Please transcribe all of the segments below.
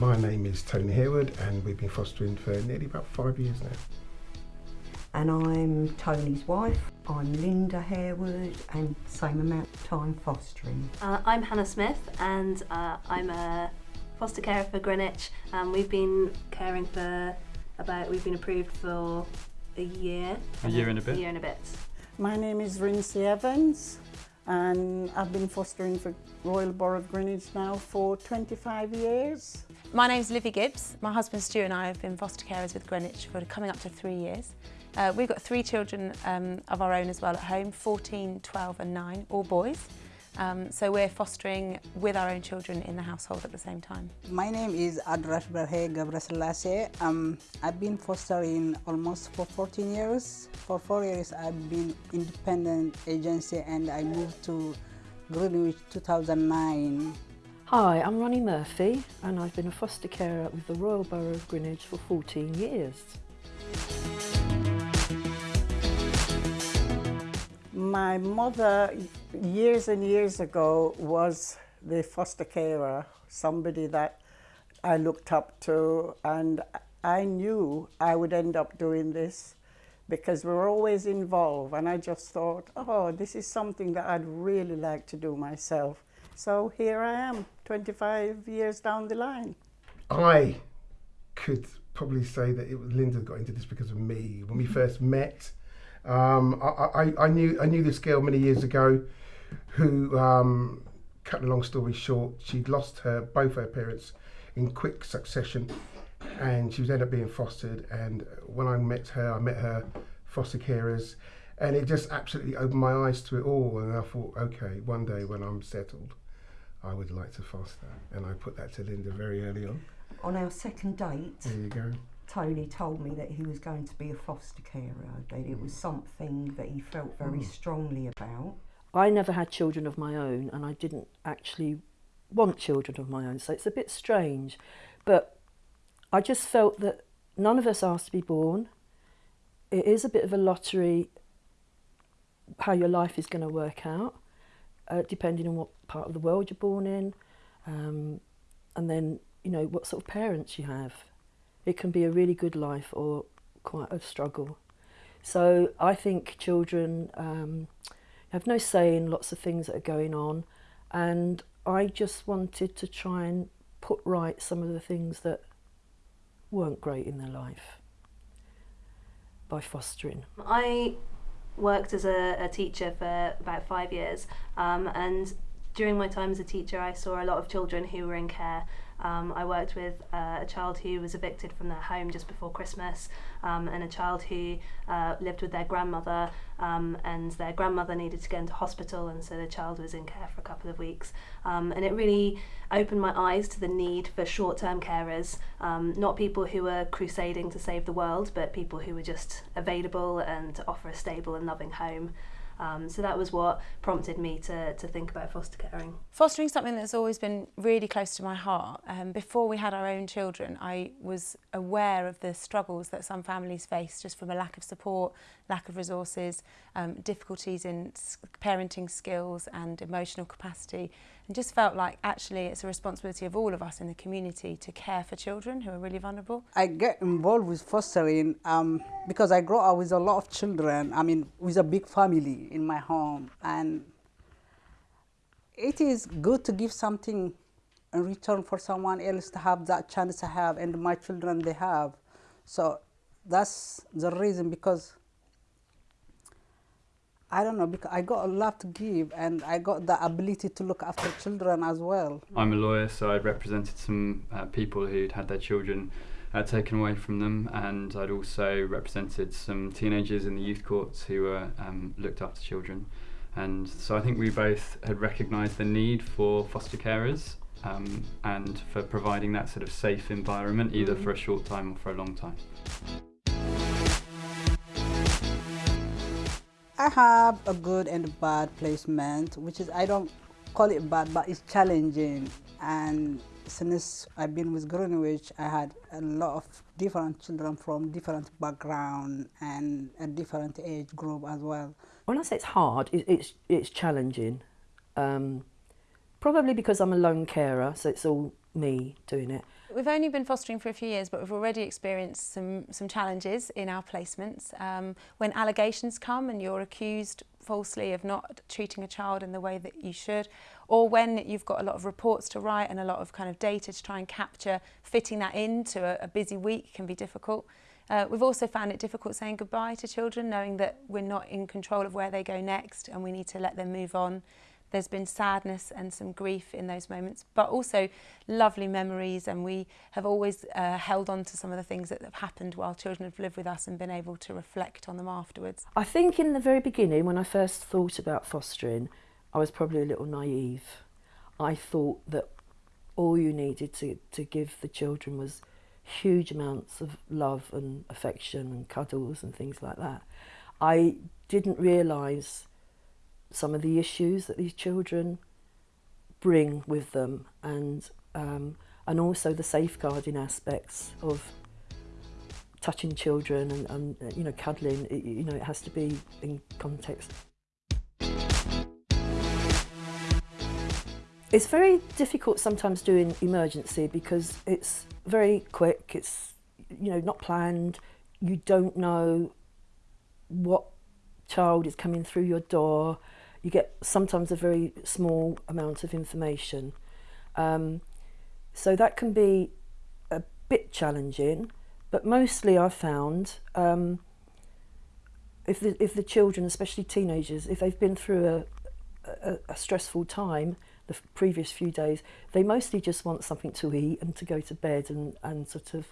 My name is Tony Harewood and we've been fostering for nearly about five years now. And I'm Tony's wife. I'm Linda Harewood and same amount of time fostering. Uh, I'm Hannah Smith and uh, I'm a foster carer for Greenwich. Um, we've been caring for about, we've been approved for a year. A year and a bit. A year and a bit. My name is Rinsey Evans and I've been fostering for Royal Borough of Greenwich now for 25 years. My name's Livy Gibbs. My husband Stu and I have been foster carers with Greenwich for coming up to three years. Uh, we've got three children um, of our own as well at home, 14, 12 and 9, all boys. Um, so we're fostering with our own children in the household at the same time. My name is Adrash Berhe Gabraselase. Um, I've been fostering almost for 14 years. For four years I've been independent agency and I moved to Greenwich 2009. Hi, I'm Ronnie Murphy and I've been a foster carer with the Royal Borough of Greenwich for 14 years. My mother, years and years ago, was the foster carer, somebody that I looked up to, and I knew I would end up doing this because we were always involved. And I just thought, oh, this is something that I'd really like to do myself. So here I am, 25 years down the line. I could probably say that it was Linda got into this because of me. When we first met, um, I, I, I, knew I knew this girl many years ago, who, um, cut a long story short, she'd lost her both her parents in quick succession, and she was ended up being fostered. And when I met her, I met her foster carers, and it just absolutely opened my eyes to it all. And I thought, okay, one day when I'm settled, I would like to foster, and I put that to Linda very early on. On our second date, There you go. Tony told me that he was going to be a foster carer, that it was something that he felt very hmm. strongly about. I never had children of my own and I didn't actually want children of my own, so it's a bit strange. But I just felt that none of us asked to be born. It is a bit of a lottery how your life is going to work out, uh, depending on what part of the world you're born in, um, and then, you know, what sort of parents you have. It can be a really good life or quite a struggle. So I think children um, have no say in lots of things that are going on and I just wanted to try and put right some of the things that weren't great in their life by fostering. I worked as a, a teacher for about five years um, and during my time as a teacher I saw a lot of children who were in care. Um, I worked with uh, a child who was evicted from their home just before Christmas um, and a child who uh, lived with their grandmother um, and their grandmother needed to go into hospital and so the child was in care for a couple of weeks. Um, and it really opened my eyes to the need for short-term carers, um, not people who are crusading to save the world but people who were just available and to offer a stable and loving home. Um, so that was what prompted me to, to think about foster caring. Fostering something that's always been really close to my heart. Um, before we had our own children, I was aware of the struggles that some families face just from a lack of support, lack of resources, um, difficulties in parenting skills and emotional capacity, and just felt like actually it's a responsibility of all of us in the community to care for children who are really vulnerable. I get involved with fostering um, because I grow up with a lot of children, I mean, with a big family in my home. And it is good to give something in return for someone else to have that chance to have, and my children they have. So that's the reason because I don't know, because I got a lot to give and I got the ability to look after children as well. I'm a lawyer, so I'd represented some uh, people who'd had their children uh, taken away from them, and I'd also represented some teenagers in the youth courts who were um, looked after children. And so I think we both had recognised the need for foster carers um, and for providing that sort of safe environment, either for a short time or for a long time. I have a good and a bad placement, which is I don't call it bad, but it's challenging. And since I've been with Greenwich, I had a lot of different children from different background and a different age group as well. When I say it's hard, it's, it's challenging. Um, probably because I'm a lone carer, so it's all me doing it. We've only been fostering for a few years, but we've already experienced some, some challenges in our placements. Um, when allegations come and you're accused falsely of not treating a child in the way that you should, or when you've got a lot of reports to write and a lot of kind of data to try and capture, fitting that into a, a busy week can be difficult. Uh, we've also found it difficult saying goodbye to children, knowing that we're not in control of where they go next and we need to let them move on there's been sadness and some grief in those moments, but also lovely memories. And we have always uh, held on to some of the things that have happened while children have lived with us and been able to reflect on them afterwards. I think in the very beginning, when I first thought about fostering, I was probably a little naive. I thought that all you needed to, to give the children was huge amounts of love and affection and cuddles and things like that. I didn't realise some of the issues that these children bring with them and um, and also the safeguarding aspects of touching children and, and you know cuddling it, you know it has to be in context. It's very difficult sometimes doing emergency because it's very quick it's you know not planned you don't know what child is coming through your door you get sometimes a very small amount of information. Um, so that can be a bit challenging, but mostly I've found um, if, the, if the children, especially teenagers, if they've been through a, a, a stressful time the previous few days, they mostly just want something to eat and to go to bed and, and sort of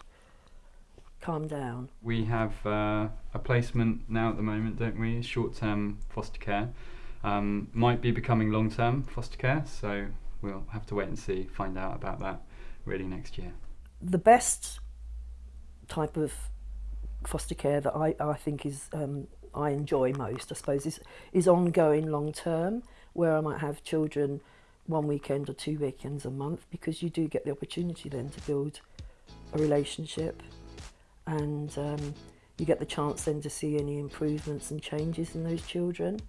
calm down. We have uh, a placement now at the moment, don't we? Short-term foster care um, might be becoming long-term foster care, so we'll have to wait and see, find out about that really next year. The best type of foster care that I, I think is um, I enjoy most, I suppose, is, is ongoing long term, where I might have children one weekend or two weekends a month, because you do get the opportunity then to build a relationship and um, you get the chance then to see any improvements and changes in those children.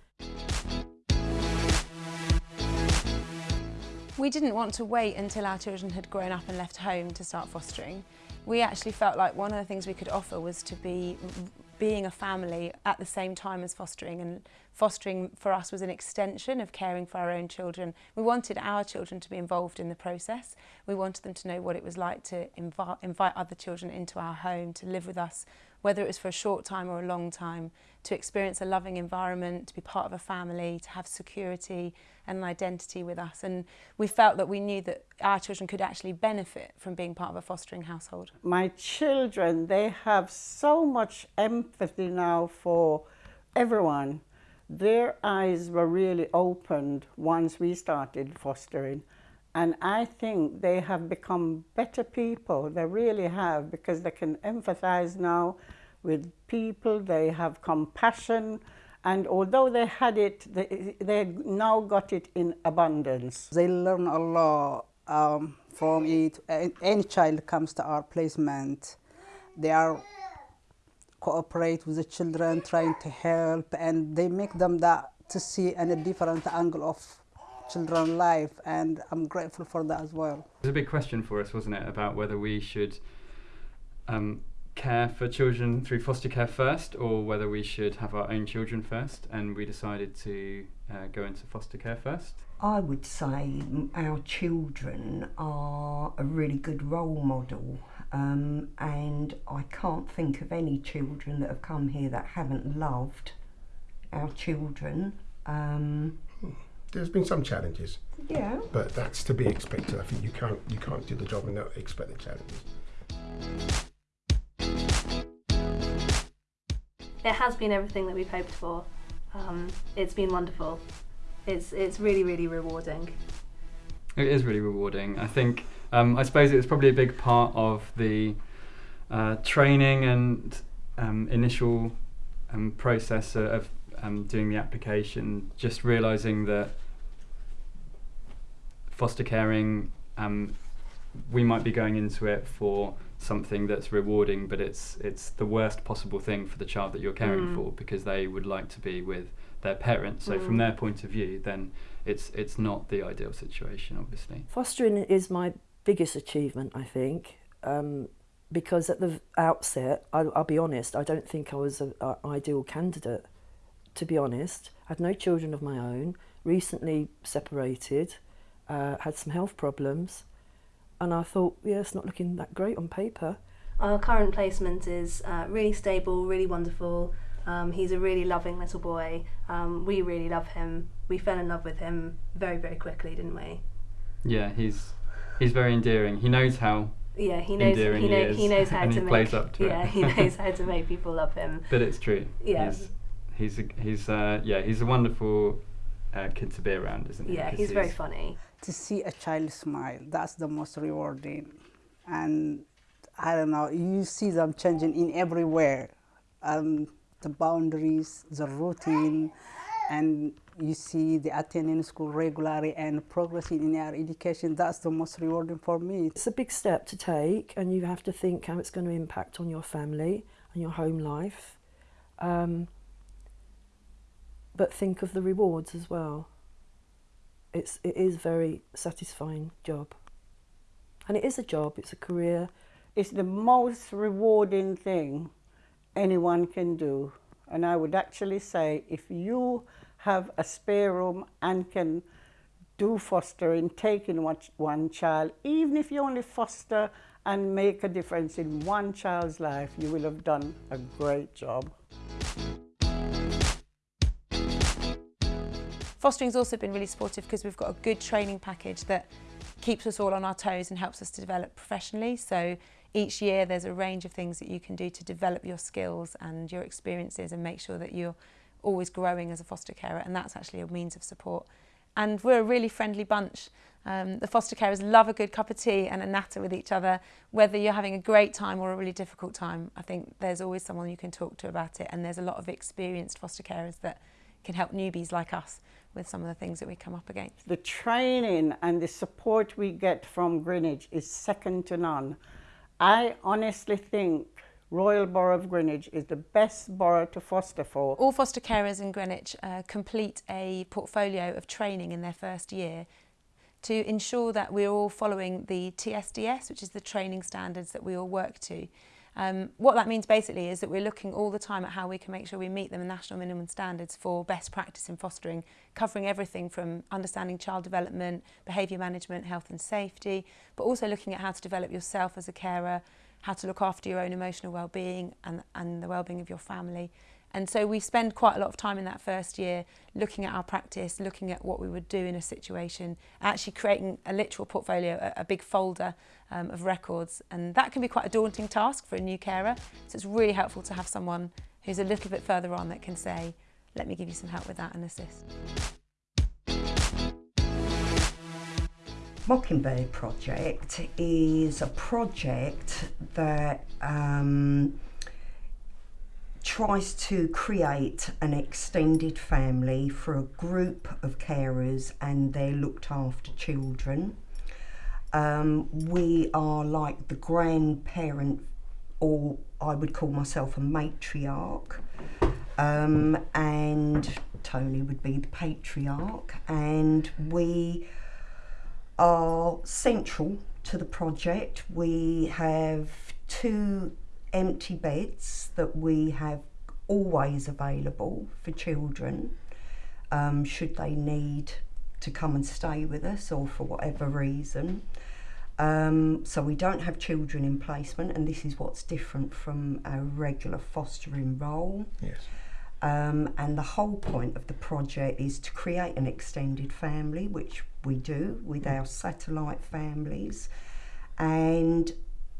We didn't want to wait until our children had grown up and left home to start fostering. We actually felt like one of the things we could offer was to be being a family at the same time as fostering and fostering for us was an extension of caring for our own children. We wanted our children to be involved in the process. We wanted them to know what it was like to invite, invite other children into our home, to live with us, whether it was for a short time or a long time, to experience a loving environment, to be part of a family, to have security and an identity with us. And we felt that we knew that our children could actually benefit from being part of a fostering household. My children, they have so much empathy now for everyone. Their eyes were really opened once we started fostering. And I think they have become better people. They really have because they can empathize now with people. They have compassion. And although they had it, they, they now got it in abundance. They learn a lot um, from it. Any child comes to our placement, they are cooperate with the children, trying to help, and they make them that to see in a different angle of children life and I'm grateful for that as well. It was a big question for us, wasn't it, about whether we should um, care for children through foster care first or whether we should have our own children first and we decided to uh, go into foster care first. I would say our children are a really good role model um, and I can't think of any children that have come here that haven't loved our children. Um, there's been some challenges. Yeah. But that's to be expected. I think you can't you can't do the job and not expect the challenges. It has been everything that we've hoped for. Um, it's been wonderful. It's it's really really rewarding. It is really rewarding. I think um, I suppose it was probably a big part of the uh, training and um, initial um, process of um, doing the application, just realizing that foster caring, um, we might be going into it for something that's rewarding, but it's it's the worst possible thing for the child that you're caring mm. for because they would like to be with their parents. So mm. from their point of view, then it's it's not the ideal situation, obviously. Fostering is my biggest achievement, I think. um, because at the outset, I, I'll be honest, I don't think I was an ideal candidate. To be honest, I had no children of my own, recently separated, uh, had some health problems, and I thought, yeah, it's not looking that great on paper. Our current placement is uh, really stable, really wonderful. Um, he's a really loving little boy. Um, we really love him. We fell in love with him very, very quickly, didn't we? Yeah, he's he's very endearing. He knows how. Yeah, he knows. Endearing He, he know, is, he knows how and to he make. plays up to it. yeah, he knows how to make people love him. But it's true. Yeah. He's he's a, he's uh, yeah he's a wonderful uh, kid to be around, isn't he? Yeah, 'Cause he's very funny. to see a child smile that's the most rewarding and i don't know you see them changing in everywhere um, the boundaries the routine and you see the attending school regularly and progressing in their education that's the most rewarding for me It's a big step to take, and you have to think how it's going to impact on your family and your home life. Um, but think of the rewards as well. It's it is very satisfying job, and it is a job. It's a career. It's the most rewarding thing anyone can do. And I would actually say if you have a spare room and can do fostering, take in one, one child, even if you only foster and make a difference in one child's life, you will have done a great job. Fostering's also been really supportive because we've got a good training package that keeps us all on our toes and helps us to develop professionally. So each year there's a range of things that you can do to develop your skills and your experiences and make sure that you're always growing as a foster carer and that's actually a means of support. And we're a really friendly bunch. Um, the foster carers love a good cup of tea and a natter with each other. Whether you're having a great time or a really difficult time, I think there's always someone you can talk to about it and there's a lot of experienced foster carers that can help newbies like us with some of the things that we come up against. The training and the support we get from Greenwich is second to none. I honestly think Royal Borough of Greenwich is the best borough to foster for. All foster carers in Greenwich uh, complete a portfolio of training in their first year to ensure that we're all following the TSDS, which is the training standards that we all work to. Um, what that means basically is that we're looking all the time at how we can make sure we meet the national minimum standards for best practice in fostering, covering everything from understanding child development, behaviour management, health and safety, but also looking at how to develop yourself as a carer, how to look after your own emotional well-being and, and the well-being of your family. And so we spend quite a lot of time in that first year looking at our practice, looking at what we would do in a situation, actually creating a literal portfolio, a, a big folder um, of records. And that can be quite a daunting task for a new carer. So it's really helpful to have someone who's a little bit further on that can say, let me give you some help with that and assist. Mockingbird Project is a project that um, tries to create an extended family for a group of carers and their looked after children. Um, we are like the grandparent, or I would call myself a matriarch, um, and Tony would be the patriarch, and we are central to the project. We have two empty beds that we have always available for children um, should they need to come and stay with us or for whatever reason. Um, so we don't have children in placement and this is what's different from a regular fostering role. Yes. Um, and the whole point of the project is to create an extended family, which we do with our satellite families, and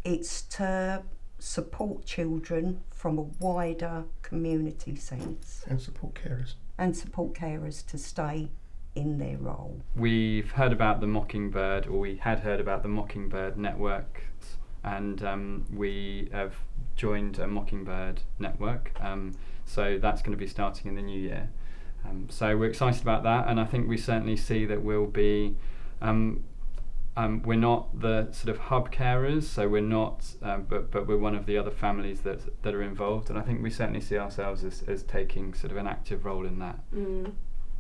it's to support children from a wider community sense And support carers. and support carers to stay in their role. We've heard about the Mockingbird, or we had heard about the Mockingbird networks, and um, we have joined a Mockingbird network. Um, so that's going to be starting in the new year. Um, so we're excited about that, and I think we certainly see that we'll be. Um, we're not the sort of hub carers, so we're not, um, but but we're one of the other families that that are involved, and I think we certainly see ourselves as, as taking sort of an active role in that. Mm.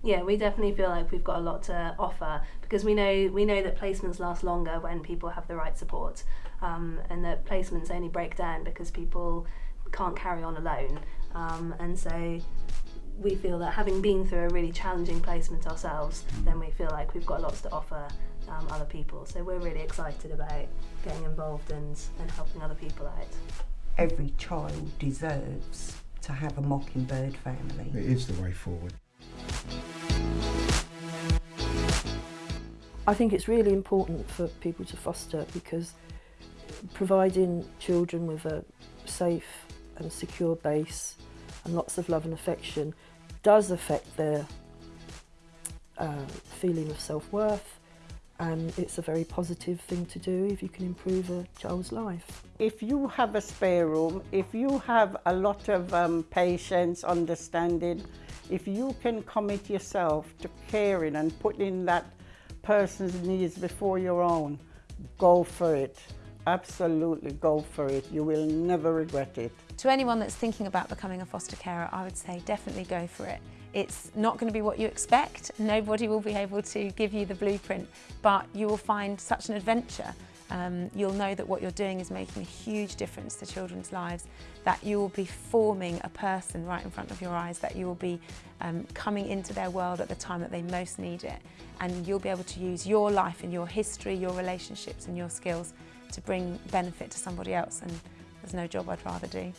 Yeah, we definitely feel like we've got a lot to offer because we know we know that placements last longer when people have the right support. um, and that placements only break down because people can't carry on alone. Um, and so we feel that having been through a really challenging placement ourselves, then we feel like we've got lots to offer um, other people. So we're really excited about getting involved and, and helping other people out. Every child deserves to have a mockingbird family. It is the way forward. I think it's really important for people to foster because providing children with a safe and secure base and lots of love and affection does affect their uh, feeling of self-worth and it's a very positive thing to do if you can improve a child's life. If you have a spare room, if you have a lot of um, patience, understanding, if you can commit yourself to caring and putting that person's needs before your own, go for it. Absolutely go for it. You will never regret it. To anyone that's thinking about becoming a foster carer, I would say definitely go for it. It's not going to be what you expect. Nobody will be able to give you the blueprint, but you will find such an adventure. Um, you'll know that what you're doing is making a huge difference to children's lives, that you will be forming a person right in front of your eyes, that you will be um, coming into their world at the time that they most need it. And you'll be able to use your life and your history, your relationships and your skills to bring benefit to somebody else. And there's no job I'd rather do.